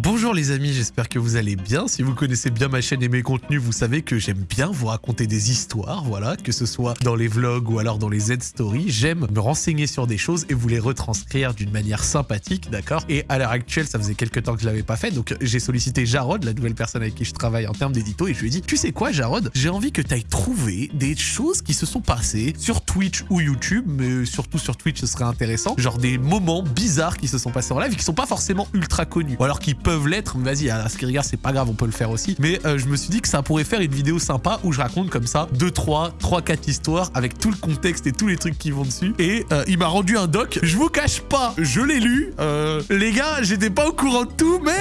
Bonjour les amis, j'espère que vous allez bien. Si vous connaissez bien ma chaîne et mes contenus, vous savez que j'aime bien vous raconter des histoires, voilà, que ce soit dans les vlogs ou alors dans les Z-stories. J'aime me renseigner sur des choses et vous les retranscrire d'une manière sympathique, d'accord? Et à l'heure actuelle, ça faisait quelques temps que je l'avais pas fait, donc j'ai sollicité Jarod, la nouvelle personne avec qui je travaille en termes d'édito, et je lui ai dit, tu sais quoi Jarod J'ai envie que tu ailles trouver des choses qui se sont passées sur Twitch ou YouTube, mais surtout sur Twitch, ce serait intéressant, genre des moments bizarres qui se sont passés en live et qui sont pas forcément ultra connus, ou alors qui peuvent l'être, vas-y, à ce qui regarde, c'est pas grave, on peut le faire aussi. Mais euh, je me suis dit que ça pourrait faire une vidéo sympa où je raconte comme ça 2, 3, 3, 4 histoires avec tout le contexte et tous les trucs qui vont dessus. Et euh, il m'a rendu un doc. Je vous cache pas, je l'ai lu. Euh, les gars, j'étais pas au courant de tout, mais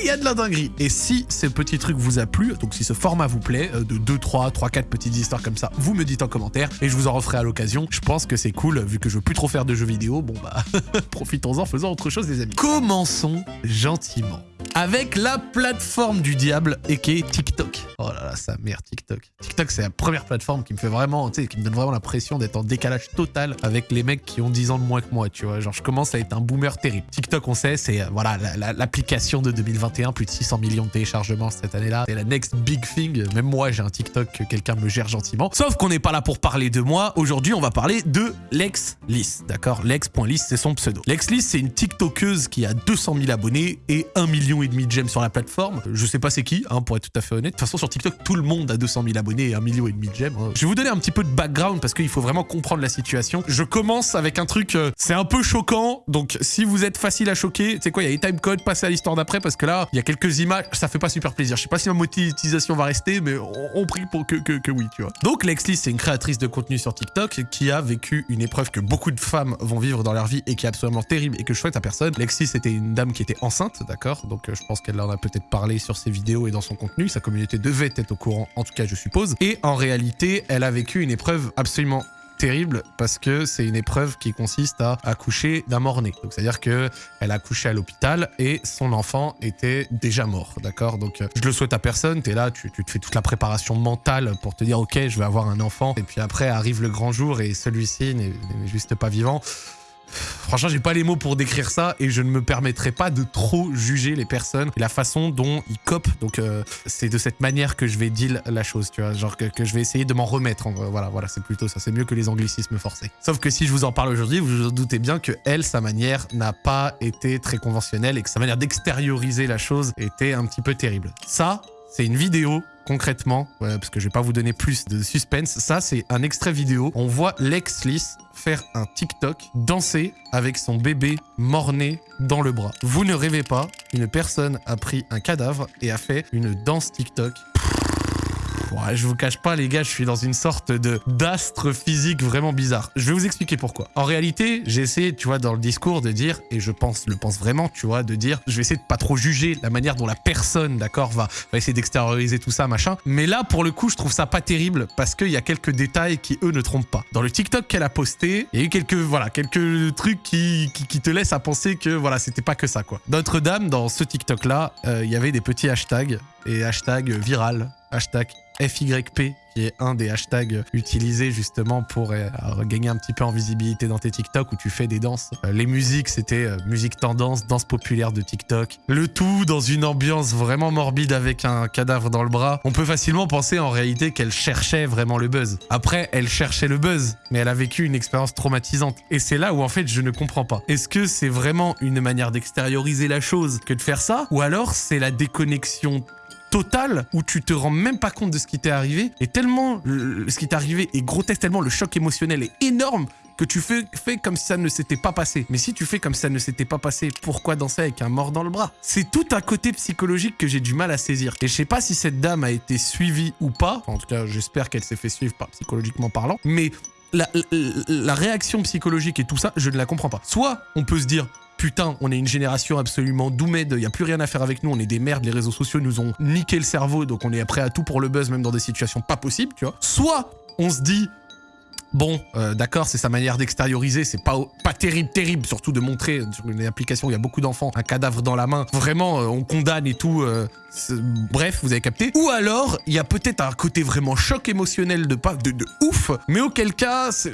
il y a de la dinguerie. Et si ce petit truc vous a plu, donc si ce format vous plaît, de 2, 3, 3, 4 petites histoires comme ça, vous me dites en commentaire et je vous en referai à l'occasion. Je pense que c'est cool, vu que je veux plus trop faire de jeux vidéo. Bon bah, profitons-en, faisons autre chose les amis. Commençons gentiment avec la plateforme du diable et qui est TikTok. Oh là là, sa mère TikTok. TikTok, c'est la première plateforme qui me fait vraiment, tu sais, qui me donne vraiment l'impression d'être en décalage total avec les mecs qui ont 10 ans de moins que moi, tu vois. Genre, je commence à être un boomer terrible. TikTok, on sait, c'est, euh, voilà, l'application de 2021, plus de 600 millions de téléchargements cette année-là. C'est la next big thing. Même moi, j'ai un TikTok que quelqu'un me gère gentiment. Sauf qu'on n'est pas là pour parler de moi. Aujourd'hui, on va parler de Lex d'accord Lex.lys, c'est son pseudo. Lex c'est une TikTokeuse qui a 200 000 abonnés et 1 million et demi de sur la plateforme. Je sais pas c'est qui, hein, pour être tout à fait honnête. De toute façon, sur TikTok, tout le monde a 200 000 abonnés et 1 million et demi de j'aime. Hein. Je vais vous donner un petit peu de background parce qu'il faut vraiment comprendre la situation. Je commence avec un truc, euh, c'est un peu choquant. Donc, si vous êtes facile à choquer, c'est quoi, il y a les timecode, passez à l'histoire d'après parce que là, il y a quelques images, ça fait pas super plaisir. Je sais pas si ma monétisation va rester, mais on, prie pour que, oui, tu vois. Donc, Lexly, c'est une créatrice de contenu sur TikTok qui a vécu une épreuve que beaucoup de femmes vont vivre dans leur vie et qui est absolument terrible et que je souhaite à personne. Lexly, c'était une dame qui était enceinte, d'accord Donc, euh, je pense qu'elle en a peut-être parlé sur ses vidéos et dans son contenu. Sa communauté devait être au courant, en tout cas, je suppose. Et en réalité, elle a vécu une épreuve absolument terrible parce que c'est une épreuve qui consiste à accoucher d'un mort-né. Donc c'est-à-dire que elle a accouché à l'hôpital et son enfant était déjà mort, d'accord? Donc je le souhaite à personne, t'es là, tu, tu, te fais toute la préparation mentale pour te dire ok, je vais avoir un enfant et puis après arrive le grand jour et celui-ci n'est juste pas vivant. Franchement, j'ai pas les mots pour décrire ça et je ne me permettrai pas de trop juger les personnes et la façon dont ils copent. Donc, euh, c'est de cette manière que je vais dire la chose, tu vois. Genre que, je vais essayer de m'en remettre. voilà, voilà, c'est plutôt ça. C'est mieux que les anglicismes forcés. Sauf que si je vous en parle aujourd'hui, vous vous doutez bien que elle, sa manière n'a pas été très conventionnelle et que sa manière d'extérioriser la chose était un petit peu terrible. Ça, c'est une vidéo concrètement, parce que je vais pas vous donner plus de suspense, ça c'est un extrait vidéo. On voit Lex Lys faire un TikTok, danser avec son bébé mort-né dans le bras. Vous ne rêvez pas, une personne a pris un cadavre et a fait une danse TikTok Ouais, je vous cache pas, les gars, je suis dans une sorte de d'astre physique vraiment bizarre. Je vais vous expliquer pourquoi. En réalité, j'ai essayé, tu vois, dans le discours de dire, et je pense, le pense vraiment, tu vois, de dire, je vais essayer de pas trop juger la manière dont la personne, d'accord, va, va essayer d'extérioriser tout ça, machin. Mais là, pour le coup, je trouve ça pas terrible parce qu'il y a quelques détails qui, eux, ne trompent pas. Dans le TikTok qu'elle a posté, il y a eu quelques, voilà, quelques trucs qui, qui, te laissent à penser que, voilà, c'était pas que ça, quoi. Notre-Dame, dans ce TikTok-là, euh, il y avait des petits hashtags et hashtag viral, hashtag FYP, qui est un des hashtags utilisés justement pour euh, gagner un petit peu en visibilité dans tes TikTok où tu fais des danses. Euh, les musiques, c'était euh, musique tendance, danse populaire de TikTok. Le tout dans une ambiance vraiment morbide avec un cadavre dans le bras. On peut facilement penser en réalité qu'elle cherchait vraiment le buzz. Après, elle cherchait le buzz, mais elle a vécu une expérience traumatisante. Et c'est là où en fait je ne comprends pas. Est-ce que c'est vraiment une manière d'extérioriser la chose que de faire ça? Ou alors c'est la déconnexion total où tu te rends même pas compte de ce qui t'est arrivé et tellement ce qui t'est arrivé est grotesque, tellement le choc émotionnel est énorme que tu fais, comme si ça ne s'était pas passé. Mais si tu fais comme si ça ne s'était pas passé, pourquoi danser avec un mort dans le bras? C'est tout un côté psychologique que j'ai du mal à saisir. Et je sais pas si cette dame a été suivie ou pas. en tout cas, j'espère qu'elle s'est fait suivre, psychologiquement parlant. Mais la, la, réaction psychologique et tout ça, je ne la comprends pas. Soit on peut se dire, putain, on est une génération absolument doumède, il a plus rien à faire avec nous, on est des merdes, les réseaux sociaux nous ont niqué le cerveau, donc on est prêt à tout pour le buzz, même dans des situations pas possibles, tu vois. Soit on se dit, Bon, euh, d'accord, c'est sa manière d'extérioriser, c'est pas, terrible, terrible, surtout de montrer sur une application, il y a beaucoup d'enfants, un cadavre dans la main. Vraiment, euh, on condamne et tout. Euh, bref, vous avez capté. Ou alors, il y a peut-être un côté vraiment choc émotionnel de pas de, de ouf, mais auquel cas, C'est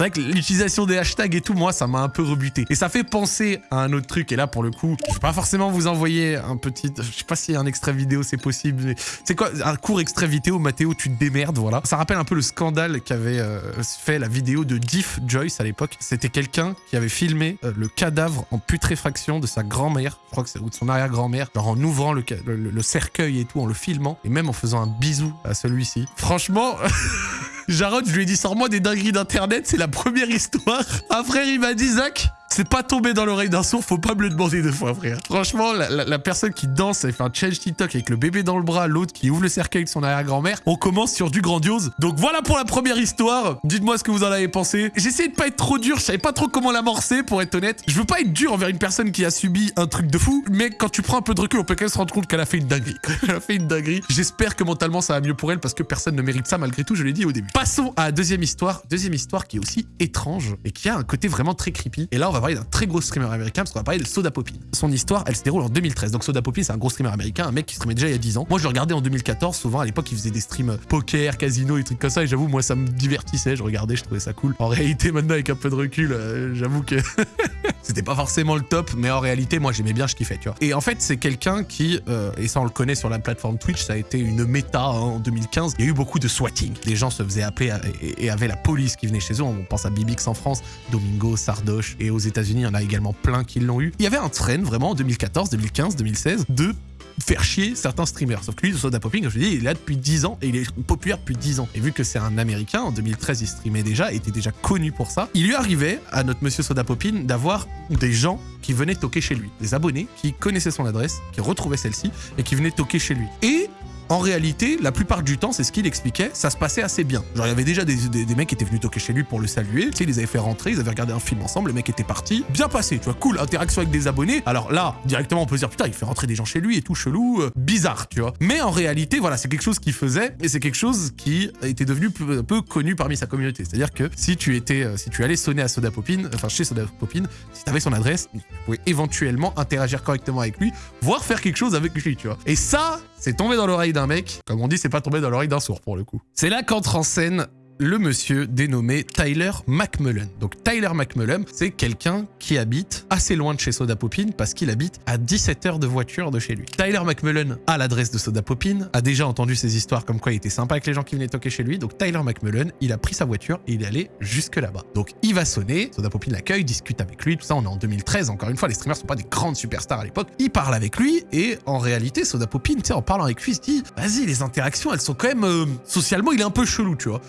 vrai que l'utilisation des hashtags et tout, moi, ça m'a un peu rebuté. Et ça fait penser à un autre truc. Et là, pour le coup, je vais pas forcément vous envoyer un petit... Je sais pas si un extrait vidéo, c'est possible. mais C'est quoi Un court extrait vidéo, Mathéo, tu te démerdes, voilà. Ça rappelle un peu le scandale qu'avait euh, fait la vidéo de Diff Joyce à l'époque. C'était quelqu'un qui avait filmé euh, le cadavre en putréfaction de sa grand-mère, je crois que c'est ou de son arrière-grand-mère, genre en ouvrant le cercueil et tout, en le filmant, et même en faisant un bisou à celui-ci. Franchement... Jarod, je lui ai dit, sors-moi des dingueries d'internet, c'est la première histoire. Un frère, il m'a dit, Zach, c'est pas tombé dans l'oreille d'un sourd, faut pas me le demander deux fois, frère. Franchement, la, la- la personne qui danse, elle fait un challenge TikTok avec le bébé dans le bras, l'autre qui ouvre le cercueil de son arrière-grand-mère, on commence sur du grandiose. Donc voilà pour la première histoire. Dites-moi ce que vous en avez pensé. Essayé de pas être trop dur, je savais pas trop comment l'amorcer, pour être honnête. Je veux pas être dur envers une personne qui a subi un truc de fou, mais quand tu prends un peu de recul, on peut quand même se rendre compte qu'elle a fait une dinguerie. Elle a fait une dinguerie. J'espère que mentalement ça va mieux pour elle parce que personne ne mérite ça malgré tout, je l'ai dit au début. Passons à la deuxième histoire. Deuxième histoire qui est aussi étrange et qui a un côté vraiment très creepy. Et là, on va parler d'un très gros streamer américain parce qu'on va parler de Soda Poppy. Son histoire, elle se déroule en 2013. Donc Soda Poppy, c'est un gros streamer américain, un mec qui streamait déjà il y a 10 ans. Moi, je regardais en 2014. Souvent, à l'époque, il faisait des streams poker, casino et trucs comme ça. Et j'avoue, moi, ça me divertissait. Je regardais, je trouvais ça cool. En réalité, maintenant, avec un peu de recul, euh, j'avoue que c'était pas forcément le top, mais en réalité, moi, j'aimais bien, je kiffais, tu vois. Et en fait, c'est quelqu'un qui, euh, et ça, on le connaît sur la plateforme Twitch, ça a été une méta hein, en 2015. Il y a eu beaucoup de swatting. Les gens se faisaient appeler et, avaient la police qui venait chez eux. On pense à Bibix en France, Domingo, Sardoche, et aux États-Unis, il y en a également plein qui l'ont eu. Il y avait un trend vraiment en 2014, 2015, 2016 de faire chier certains streamers. Sauf que lui, Soda Popping, je dis, il est là depuis 10 ans et il est populaire depuis 10 ans. Et vu que c'est un américain, en 2013, il streamait déjà, était déjà connu pour ça. Il lui arrivait à notre monsieur Soda Poppin d'avoir des gens qui venaient toquer chez lui. Des abonnés qui connaissaient son adresse, qui retrouvaient celle-ci et qui venaient toquer chez lui. Et en réalité, la plupart du temps, c'est ce qu'il expliquait, ça se passait assez bien. Genre, il y avait déjà des, mecs qui étaient venus toquer chez lui pour le saluer. Tu sais, ils les avaient fait rentrer, ils avaient regardé un film ensemble, le mec était parti. Bien passé, tu vois, cool, interaction avec des abonnés. Alors là, directement, on peut se dire, putain, il fait rentrer des gens chez lui et tout, chelou, euh, bizarre, tu vois. Mais en réalité, voilà, c'est quelque chose qu'il faisait et c'est quelque chose qui était devenu un peu connu parmi sa communauté. C'est-à-dire que si tu étais, euh, si tu allais sonner à Soda Popin, enfin chez Soda Popin, si tu avais son adresse, tu pouvais éventuellement interagir correctement avec lui, voire faire quelque chose avec lui, tu vois. Et ça, c'est tombé dans l'oreille mec. Comme on dit, c'est pas tombé dans l'oreille d'un sourd pour le coup. C'est là qu'entre en scène le monsieur dénommé Tyler McMullen. Donc Tyler McMullen, c'est quelqu'un qui habite assez loin de chez Soda Popin parce qu'il habite à 17 heures de voiture de chez lui. Tyler McMullen a l'adresse de Soda Popin, a déjà entendu ces histoires comme quoi il était sympa avec les gens qui venaient toquer chez lui. Donc Tyler McMullen, il a pris sa voiture et il est allé jusque là-bas. Donc il va sonner, Soda Popin l'accueille, discute avec lui, tout ça, on est en 2013, encore une fois, les streamers sont pas des grandes superstars à l'époque. Il parle avec lui et en réalité, Soda Popin, en parlant avec lui, il se dit, vas-y, les interactions, elles sont quand même, euh, socialement, il est un peu chelou, tu vois.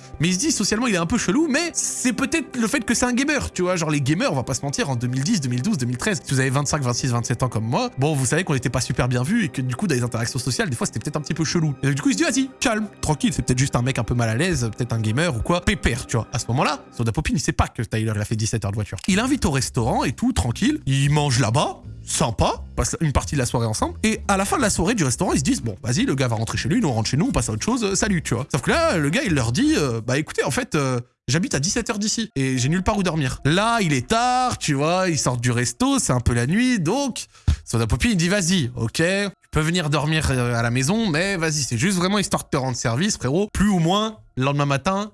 Socialement, il est un peu chelou, mais c'est peut-être le fait que c'est un gamer, tu vois. Genre, les gamers, on va pas se mentir, en 2010, 2012, 2013, si vous avez 25, 26, 27 ans comme moi, bon, vous savez qu'on était pas super bien vus et que du coup, dans les interactions sociales, des fois, c'était peut-être un petit peu chelou. Et du coup, il se dit, vas-y, calme, tranquille, c'est peut-être juste un mec un peu mal à l'aise, peut-être un gamer ou quoi, pépère, tu vois. À ce moment-là, Soda Popin, il sait pas que Tyler, il a fait 17 heures de voiture. Il invite au restaurant et tout, tranquille, il mange là-bas, sympa, une partie de la soirée ensemble. Et à la fin de la soirée du restaurant, ils se disent bon, vas-y, le gars va rentrer chez lui, nous on rentre chez nous, on passe à autre chose, euh, salut, tu vois. Sauf que là, le gars, il leur dit euh, bah écoutez, en fait, euh, j'habite à 17h d'ici et j'ai nulle part où dormir. Là, il est tard, tu vois, ils sortent du resto, c'est un peu la nuit, donc Soda Poppy, il dit vas-y, ok, tu peux venir dormir à la maison, mais vas-y, c'est juste vraiment histoire de te rendre service, frérot. Plus ou moins, le lendemain matin,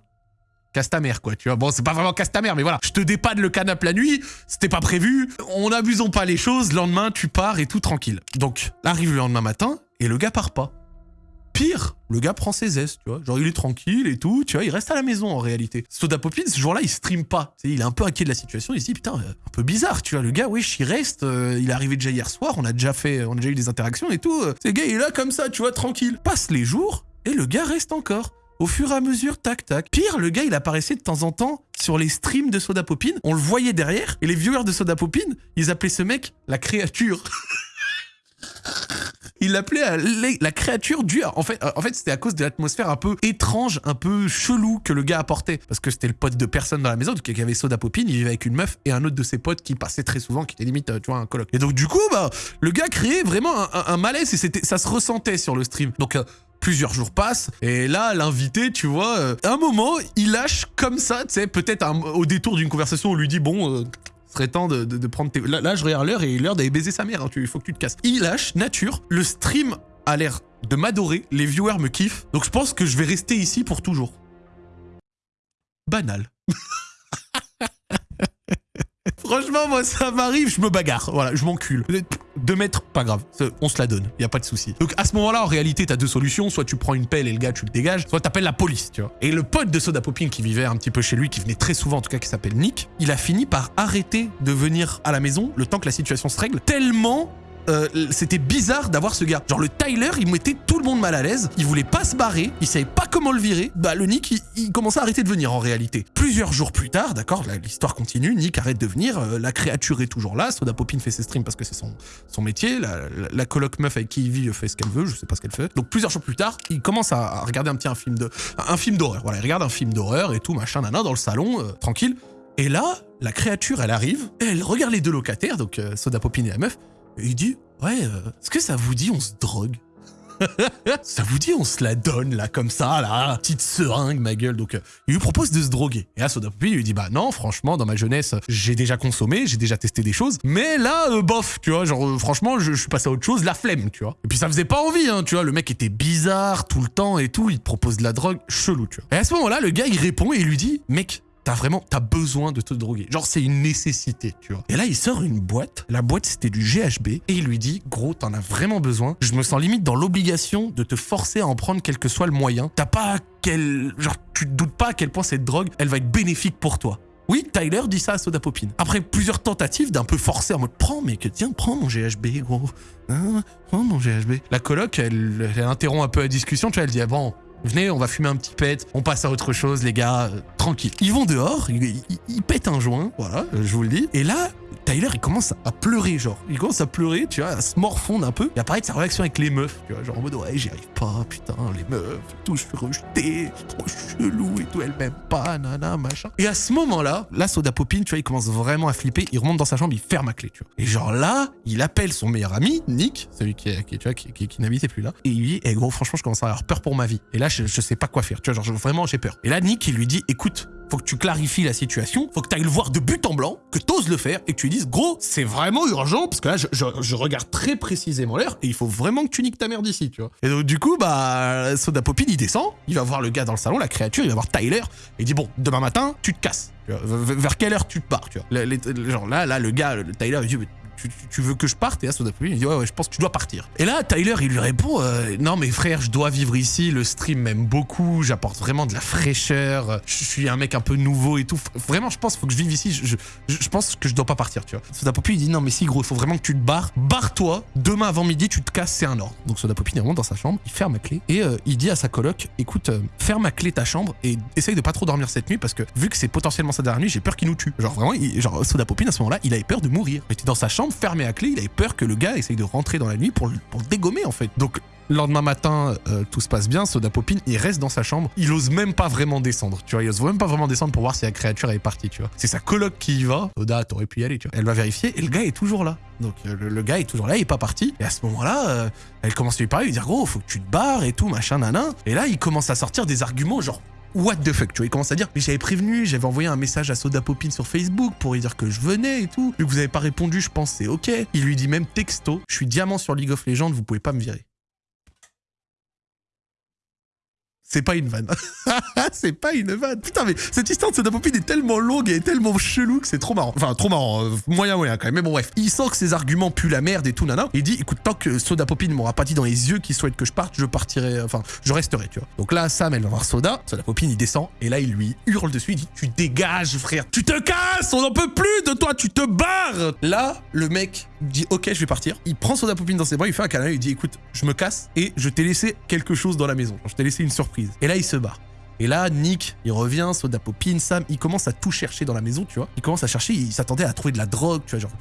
casse ta mère, quoi, tu vois. Bon, c'est pas vraiment casse ta mère, mais voilà. Je te dépanne le canapé la nuit, c'était pas prévu, on n'abusons pas les choses, le lendemain, tu pars et tout tranquille. Donc, arrive le lendemain matin, et le gars part pas. Pire, le gars prend ses aises, tu vois. Genre, il est tranquille et tout, tu vois, il reste à la maison en réalité. Soda Poppin, ce jour-là, il stream pas. Il est un peu inquiet de la situation, il se dit, putain, euh, un peu bizarre, tu vois. Le gars, wesh, il reste, euh, il est arrivé déjà hier soir, on a déjà fait, on a déjà eu des interactions et tout. euh. Ce gars, il est là comme ça, tu vois, tranquille. Passe les jours, et le gars reste encore. Au fur et à mesure, tac, tac. Pire, le gars, il apparaissait de temps en temps sur les streams de Soda Poppin. On le voyait derrière. Et les viewers de Soda Poppin, ils appelaient ce mec la créature. Il l'appelait la créature du... En fait, euh, en fait c'était à cause de l'atmosphère un peu étrange, un peu chelou que le gars apportait. Parce que c'était le pote de personne dans la maison, y avait Soda Poppin, il vivait avec une meuf et un autre de ses potes qui passait très souvent, qui était limite, euh, tu vois, un coloc. Et donc du coup, bah, le gars créait vraiment un, malaise et ça se ressentait sur le stream. Donc... euh, Plusieurs jours passent, et là, l'invité, tu vois, euh, à un moment, il lâche comme ça, tu sais, peut-être au détour d'une conversation, on lui dit, bon, euh, serait temps de, prendre tes... Là, je regarde l'heure et l'heure d'aller baiser sa mère, hein, il faut que tu te casses. Il lâche, nature, le stream a l'air de m'adorer, les viewers me kiffent, donc je pense que je vais rester ici pour toujours. Banal. Franchement, moi, ça m'arrive, je me bagarre. Voilà, je m'encule. Deux mètres, pas grave. On se la donne. Y a pas de souci. Donc, à ce moment-là, en réalité, t'as deux solutions. Soit tu prends une pelle et le gars, tu le dégages. Soit t'appelles la police, tu vois. Et le pote de Soda Popin qui vivait un petit peu chez lui, qui venait très souvent, en tout cas, qui s'appelle Nick, il a fini par arrêter de venir à la maison le temps que la situation se règle. Tellement euh, c'était bizarre d'avoir ce gars. Genre le Tyler, il mettait tout le monde mal à l'aise, il voulait pas se barrer, il savait pas comment le virer. Bah le Nick, il, commençait à arrêter de venir en réalité. Plusieurs jours plus tard, d'accord, l'histoire continue, Nick arrête de venir, euh, la créature est toujours là, Soda Popin fait ses streams parce que c'est son, son métier, la, coloc meuf avec qui il vit fait ce qu'elle veut, je sais pas ce qu'elle fait. Donc plusieurs jours plus tard, il commence à, regarder un petit un film de un film d'horreur. Voilà, il regarde un film d'horreur et tout machin nana dans le salon, euh, tranquille. Et là, la créature, elle arrive, elle regarde les deux locataires, donc Soda Popin et la meuf, et il dit Ouais, euh, est-ce que ça vous dit on se drogue? Ça vous dit on se la donne là comme ça là petite seringue ma gueule. Donc euh, il lui propose de se droguer. Et là Soda Poppy lui dit bah non franchement dans ma jeunesse j'ai déjà consommé j'ai déjà testé des choses. Mais là euh, bof tu vois genre franchement je, suis passé à autre chose la flemme tu vois. Et puis ça faisait pas envie hein tu vois. Le mec était bizarre tout le temps et tout. Il te propose de la drogue chelou tu vois. Et à ce moment là le gars il répond et il lui dit mec T'as vraiment, t'as besoin de te droguer. Genre, c'est une nécessité, tu vois. Et là, il sort une boîte. La boîte, c'était du GHB. Et il lui dit, gros, t'en as vraiment besoin. Je me sens limite dans l'obligation de te forcer à en prendre quel que soit le moyen. T'as pas quel... Genre, tu te doutes pas à quel point cette drogue, elle va être bénéfique pour toi. Oui, Tyler dit ça à Soda Popin. Après plusieurs tentatives d'un peu forcé en mode prends, mec, tiens, prends mon GHB, gros. Hein, prends mon GHB. La coloc, elle, elle, interrompt un peu la discussion, tu vois, elle dit, ah bon, Venez, on va fumer un petit pet, on passe à autre chose, les gars, euh, tranquille. Ils vont dehors, ils, pètent un joint, voilà, je vous le dis. Et là, Tyler, il commence à pleurer, genre. Il commence à pleurer, tu vois, à se morfondre un peu. Et apparaît sa réaction avec les meufs, tu vois, genre en mode, ouais, j'y arrive pas, putain, les meufs, tout, je suis rejeté, trop chelou et tout, elle m'aime pas, nana, machin. Et à ce moment-là, là, Soda Popin, tu vois, il commence vraiment à flipper, il remonte dans sa chambre, il ferme la clé, tu vois. Et genre là, il appelle son meilleur ami, Nick, celui qui, qui, tu vois, qui, qui, n'habitait plus là, et il lui dit, eh gros, franchement, je commence à avoir peur pour ma vie. Et là, je sais pas quoi faire, tu vois, genre, vraiment, j'ai peur. Et là, Nick, il lui dit, écoute, faut que tu clarifies la situation, faut que tu ailles le voir de but en blanc, que t'oses le faire et que tu lui dises gros, c'est vraiment urgent parce que là je, regarde très précisément l'heure et il faut vraiment que tu niques ta merde ici, tu vois. Et donc du coup bah Soda Popin il descend, il va voir le gars dans le salon, la créature, il va voir Tyler et il dit bon, demain matin, tu te casses. Vers quelle heure tu te pars, tu vois. genre là là le gars, le Tyler il dit tu, veux que je parte? Et à Soda il dit ouais, je pense que tu dois partir. Et là, Tyler, il lui répond euh, non mais frère, je dois vivre ici. Le stream m'aime beaucoup. J'apporte vraiment de la fraîcheur. Je suis un mec un peu nouveau et tout. Vraiment, je pense faut que je vive ici. Je, pense que je dois pas partir, tu vois. Soda Poppy, il dit non mais si gros, il faut vraiment que tu te barres. Barre-toi. Demain avant midi, tu te casses, c'est un ordre. Donc Soda Poppy, il remonte dans sa chambre, il ferme la clé et euh, il dit à sa coloc écoute, euh, ferme à clé ta chambre et essaye de pas trop dormir cette nuit parce que vu que c'est potentiellement sa dernière nuit, j'ai peur qu'il nous tue. Genre vraiment, genre Soda Poppy à ce moment-là, il avait peur de mourir. Il était dans sa chambre, fermé à clé, il peur que le gars essaye de rentrer dans la nuit pour, le dégommer en fait. Donc lendemain matin, euh, tout se passe bien, Soda Popin, il reste dans sa chambre, il ose même pas vraiment descendre, tu vois, il ose même pas vraiment descendre pour voir si la créature est partie, tu vois. C'est sa coloc qui y va, Soda, t'aurais pu y aller, tu vois. Elle va vérifier et le gars est toujours là. Donc euh, le, gars est toujours là, il est pas parti. Et à ce moment-là, euh, elle commence à lui parler, lui dire gros, faut que tu te barres et tout, machin, nanan. Et là, il commence à sortir des arguments genre what the fuck, tu vois, il commence à dire, mais j'avais prévenu, j'avais envoyé un message à Soda Popin sur Facebook pour lui dire que je venais et tout. Vu que vous avez pas répondu, je pense c'est ok. Il lui dit même texto, je suis diamant sur League of Legends, vous pouvez pas me virer. C'est pas une vanne. c'est pas une vanne. Putain, mais cette histoire de Soda Popin est tellement longue et tellement chelou que c'est trop marrant. Enfin, trop marrant. Euh, moyen, moyen quand même. Mais bon, bref. Il sent que ses arguments puent la merde et tout, nana. Il dit, écoute, tant que Soda Popin m'aura pas dit dans les yeux qu'il souhaite que je parte, je partirai, enfin, je resterai, tu vois. Donc là, Sam, elle va voir Soda. Soda Popin, il descend. Et là, il lui hurle dessus. Il dit, tu dégages, frère. Tu te casses. On n'en peut plus de toi. Tu te barres. Là, le mec dit, ok, je vais partir. Il prend Soda Popin dans ses bras. Il fait un câlin. Il dit, écoute, je me casse et je t'ai laissé quelque chose dans la maison. Je t'ai laissé une surprise. Et là, il se barre. Et là, Nick, il revient, Soda Popin, Sam, il commence à tout chercher dans la maison, tu vois. Il commence à chercher, il s'attendait à trouver de la drogue, tu vois, genre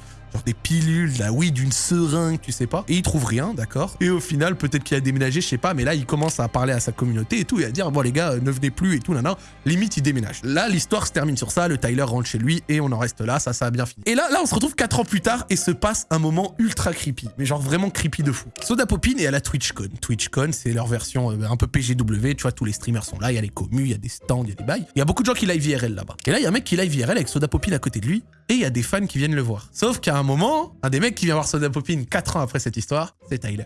des pilules, la oui, d'une seringue, tu sais pas. Et il trouve rien, d'accord Et au final, peut-être qu'il a déménagé, je sais pas, mais là, il commence à parler à sa communauté et tout, et à dire, bon, les gars, ne venez plus et tout, nan, Limite, il déménage. Là, l'histoire se termine sur ça, le Tyler rentre chez lui et on en reste là, ça, ça a bien fini. Et là, là, on se retrouve 4 ans plus tard et se passe un moment ultra creepy, mais genre vraiment creepy de fou. Soda Popin est à la TwitchCon. TwitchCon, c'est leur version euh, un peu PGW, tu vois, tous les streamers sont là, il y a les commus, il y a des stands, il y a des bails. Il y a beaucoup de gens qui live IRL là-bas. Et là, il y a un mec qui live IRL avec Soda Popin à côté de lui et il y a des fans qui viennent le voir. Sauf qu'à un moment, un des mecs qui vient voir Soda Popin 4 ans après cette histoire, c'est Tyler.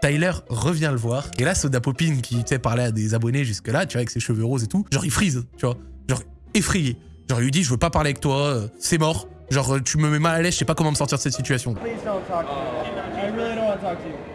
Tyler revient le voir. Et là, Soda Popin, qui, tu sais, parlait à des abonnés jusque-là, tu vois, avec ses cheveux roses et tout, genre, il frise, tu vois. Genre, effrayé. Genre, il lui dit, je veux pas parler avec toi, euh, c'est mort, Genre, tu me mets mal à l'aise, je sais pas comment me sortir de cette situation. Please don't talk to me. I really don't want to talk to you.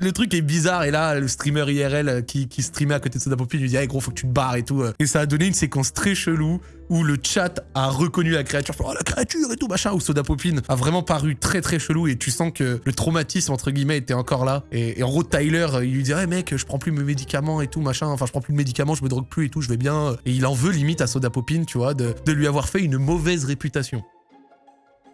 Le truc est bizarre et là, le streamer IRL euh, qui, streamait à côté de Soda Poppy lui dit, hey gros, faut que tu te barres et tout. euh. Et ça a donné une séquence très chelou où le chat a reconnu la créature. Oh, la créature et tout, machin. Où Soda Popine a vraiment paru très très chelou et tu sens que le traumatisme, entre guillemets, était encore là. Et, en gros, Tyler, euh, il lui dit, hey mec, je prends plus mes médicaments et tout, machin. Enfin, je prends plus de médicaments, je me drogue plus et tout, je vais bien. Et il en veut limite à Soda Popine, tu vois, de lui avoir fait une mauvaise réputation.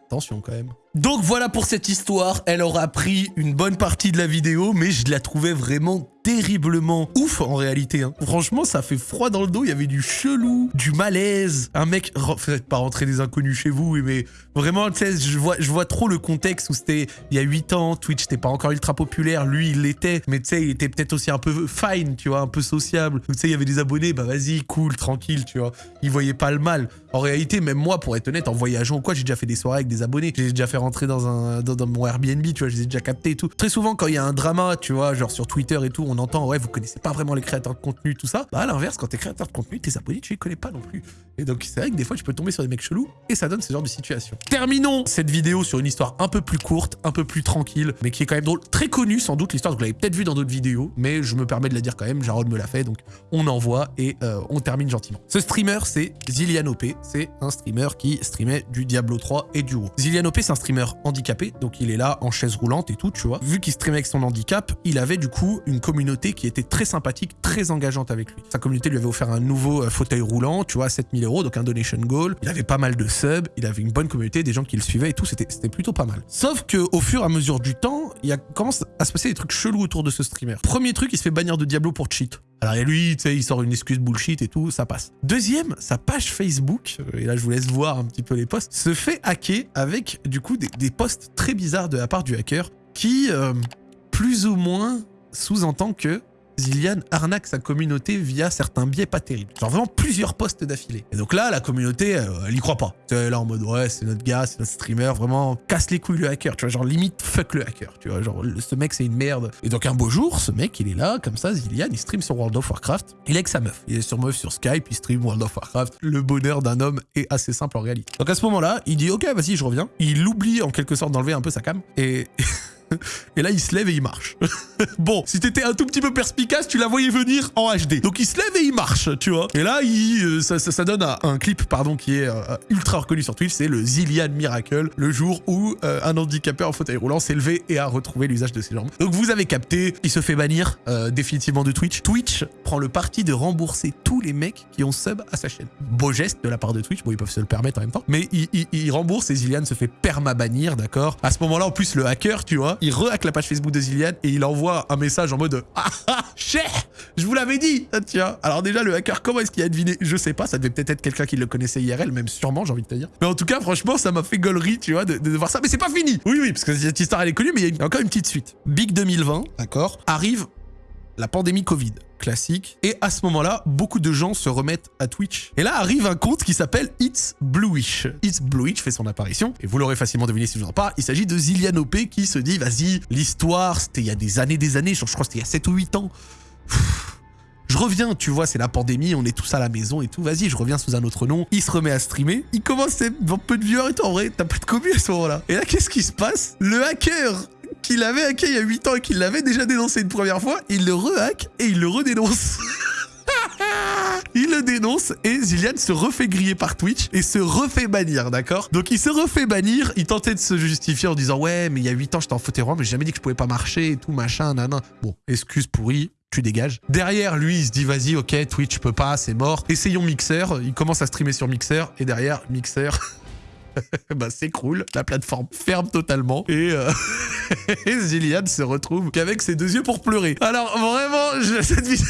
Attention quand même. Donc voilà pour cette histoire, elle aura pris une bonne partie de la vidéo, mais je la trouvais vraiment terriblement ouf en réalité. hein. Franchement, ça fait froid dans le dos, il y avait du chelou, du malaise. Un mec, faites pas rentrer des inconnus chez vous, mais vraiment, tu sais, je vois, je vois trop le contexte où c'était il y a 8 ans, Twitch n'était pas encore ultra populaire, lui il l'était, mais tu sais, il était peut-être aussi un peu fine, tu vois, un peu sociable. Tu sais, il y avait des abonnés, bah vas-y, cool, tranquille, tu vois. Il voyait pas le mal. En réalité, même moi, pour être honnête, en voyageant ou quoi, j'ai déjà fait des soirées avec des abonnés. J'ai déjà fait rentrer dans un dans, mon Airbnb, tu vois, je les ai déjà captés et tout. Très souvent, quand il y a un drama, tu vois, genre sur Twitter et tout, on entend, ouais, vous connaissez pas vraiment les créateurs de contenu, tout ça. Bah, à l'inverse, quand t'es créateur de contenu, tes abonnés, tu les connais pas non plus. Et donc, c'est vrai que des fois, tu peux tomber sur des mecs chelous et ça donne ce genre de situation. Terminons cette vidéo sur une histoire un peu plus courte, un peu plus tranquille, mais qui est quand même drôle. Très connue, sans doute, l'histoire. Vous l'avez peut-être vu dans d'autres vidéos, mais je me permets de la dire quand même. Jarod me l'a fait, donc on envoie et euh, on termine gentiment. Ce streamer, c'est Zillian OP. C'est un streamer qui streamait du Diablo 3 et du WoW. Zillian OP, c'est un streamer handicapé, donc il est là en chaise roulante et tout, tu vois. Vu qu'il streamait avec son handicap, il avait du coup une communauté qui était très sympathique, très engageante avec lui. Sa communauté lui avait offert un nouveau euh, fauteuil roulant, tu vois, à 7000 euros, donc un donation goal. Il avait pas mal de subs, il avait une bonne communauté, des gens qui le suivaient et tout, c'était plutôt pas mal. Sauf que au fur et à mesure du temps, il commence à se passer des trucs chelous autour de ce streamer. Premier truc, il se fait bannir de Diablo pour cheat. Alors et lui, tu sais, il sort une excuse bullshit et tout, ça passe. Deuxième, sa page Facebook, euh, et là je vous laisse voir un petit peu les posts, se fait hacker avec du coup des, posts très bizarres de la part du hacker qui, euh, plus ou moins, sous-entend que Zillian arnaque sa communauté via certains biais pas terribles. Genre vraiment plusieurs posts d'affilée. Et donc là, la communauté, euh, elle y croit pas. Tu sais, là en mode, ouais, c'est notre gars, c'est notre streamer, vraiment, casse les couilles le hacker, tu vois, genre limite fuck le hacker, tu vois, genre ce mec c'est une merde. Et donc un beau jour, ce mec, il est là, comme ça, Zillian, il stream sur World of Warcraft, il est avec sa meuf. Il est sur meuf sur Skype, il stream World of Warcraft. Le bonheur d'un homme est assez simple en réalité. Donc à ce moment-là, il dit, ok, vas-y, je reviens. Il oublie en quelque sorte d'enlever un peu sa cam, et... Et là, il se lève et il marche. bon, si t'étais un tout petit peu perspicace, tu la voyais venir en HD. Donc il se lève et il marche, tu vois. Et là, il, euh, ça, donne un, clip, pardon, qui est euh, ultra reconnu sur Twitch. C'est le Zillian Miracle, le jour où euh, un handicapé en fauteuil roulant s'est levé et a retrouvé l'usage de ses jambes. Donc vous avez capté, il se fait bannir définitivement de Twitch. Twitch prend le parti de rembourser tous les mecs qui ont sub à sa chaîne. Beau geste de la part de Twitch, bon ils peuvent se le permettre en même temps, mais il, il- il rembourse et Zillian se fait perma-bannir, d'accord? À ce moment-là, en plus, le hacker, tu vois, il re-hack la page Facebook de Zillian et il envoie un message en mode Ah ah, cher Je vous l'avais dit Ah, Tiens, alors déjà, le hacker, comment est-ce qu'il a deviné? Je sais pas, ça devait peut-être être quelqu'un qui le connaissait IRL, même sûrement, j'ai envie de te dire. Mais en tout cas, franchement, ça m'a fait gaulerie, tu vois, de, de voir ça. Mais c'est pas fini Oui, oui, parce que cette histoire, elle est connue, mais il y a encore une petite suite. Big 2020, d'accord, arrive la pandémie Covid, classique. Et à ce moment-là, beaucoup de gens se remettent à Twitch. Et là arrive un compte qui s'appelle It's Bluish. It's Bluish fait son apparition, et vous l'aurez facilement deviné si je vous en parle, il s'agit de Zillian OP qui se dit, vas-y, l'histoire, c'était il y a des années, des années, je crois que c'était il y a 7 ou 8 ans. Je reviens, tu vois, c'est la pandémie, on est tous à la maison et tout. Vas-y, je reviens sous un autre nom. Il se remet à streamer. Il commence avoir peu de viewers et tout. En vrai, t'as pas de commu à ce moment-là. Et là, qu'est-ce qui se passe? Le hacker qui l'avait hacké il y a 8 ans et qui l'avait déjà dénoncé une première fois, il le rehack et il le redénonce. Il le dénonce et Zillian se refait griller par Twitch et se refait bannir, d'accord? Donc il se refait bannir, il tentait de se justifier en disant ouais mais il y a 8 ans j'étais en fauteuil roulant mais j'ai jamais dit que je pouvais pas marcher et tout machin, nanan. Bon, excuse pourrie, tu dégages. Derrière lui il se dit vas-y ok Twitch je peux pas, c'est mort. Essayons Mixer, il commence à streamer sur Mixer et derrière Mixer... bah s'écroule, la plateforme ferme totalement et, euh, Zillian se retrouve qu'avec ses deux yeux pour pleurer. Alors vraiment, cette vidéo...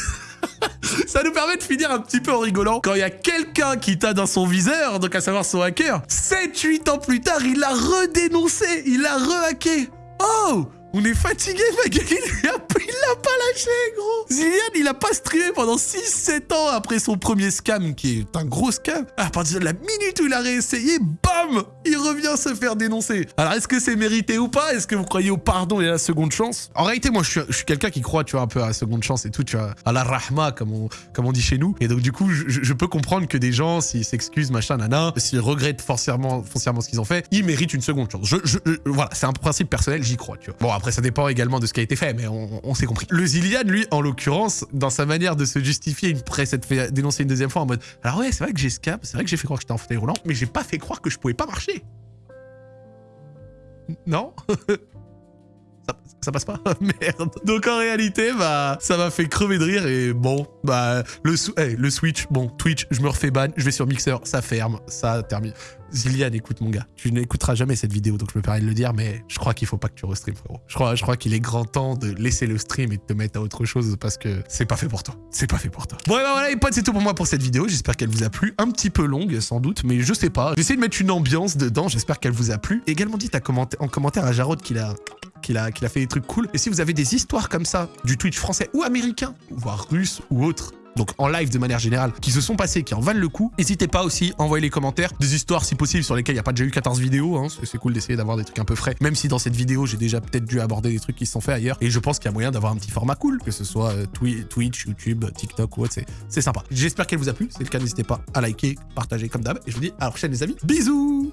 Ça nous permet de finir un petit peu en rigolant. Quand il y a quelqu'un qui t'a dans son viseur, donc à savoir son hacker, 7-8 ans plus tard, il l'a redénoncé, il l'a rehacké. Oh On est fatigué, Magali, il l'a pas lâché, gros. Zillian, il a pas streamé pendant 6-7 ans après son premier scam, qui est un gros scam. À partir de la minute où il a réessayé, bam Il revient se faire dénoncer. Alors, est-ce que c'est mérité ou pas? Est-ce que vous croyez au pardon et à la seconde chance? En réalité, moi, je suis, quelqu'un qui croit, tu vois, un peu à la seconde chance et tout, tu vois, à la rahma, comme on, comme on dit chez nous. Et donc, du coup, je, peux comprendre que des gens, s'ils s'excusent, machin, nana, s'ils regrettent foncièrement, foncièrement ce qu'ils ont fait, ils méritent une seconde chance. Je, je, voilà, c'est un principe personnel, j'y crois, tu vois. Bon, après, ça dépend également de ce qui a été fait, mais on, s'est compris. Le Zillian, lui, en l'occurrence, dans sa manière de se justifier une presse, fait dénoncer une deuxième fois en mode Alors ouais, c'est vrai que j'ai scam, c'est vrai que j'ai fait croire que j'étais en fauteuil roulant, mais j'ai pas fait croire que je pouvais pas marcher. Non? ça, passe pas? Merde. Donc en réalité, bah, ça m'a fait crever de rire et bon, bah, le, hey, le Switch, bon, Twitch, je me refais ban, je vais sur Mixer, ça ferme, ça termine. Zillian, écoute mon gars, tu n'écouteras jamais cette vidéo, donc je me permets de le dire, mais je crois qu'il faut pas que tu restream, frérot. Je crois, je crois qu'il est grand temps de laisser le stream et de te mettre à autre chose parce que c'est pas fait pour toi. C'est pas fait pour toi. Bon, et bah voilà, les potes, c'est tout pour moi pour cette vidéo. J'espère qu'elle vous a plu. Un petit peu longue, sans doute, mais je sais pas. J'essaie de mettre une ambiance dedans. J'espère qu'elle vous a plu. Également, dites en commentaire à Jarod qu'il a qu'il a, fait des trucs cool. Et si vous avez des histoires comme ça, du Twitch français ou américain, voire russe ou autre, donc en live de manière générale, qui se sont passés, qui en valent le coup. N'hésitez pas aussi à envoyer les commentaires, des histoires si possible sur lesquelles il n'y a pas déjà eu 14 vidéos, hein. c'est cool d'essayer d'avoir des trucs un peu frais, même si dans cette vidéo j'ai déjà peut-être dû aborder des trucs qui se sont faits ailleurs, et je pense qu'il y a moyen d'avoir un petit format cool, que ce soit euh, Twitch, YouTube, TikTok ou autre, c'est sympa. J'espère qu'elle vous a plu, si c'est le cas n'hésitez pas à liker, partager comme d'hab, et je vous dis à la prochaine les amis, bisous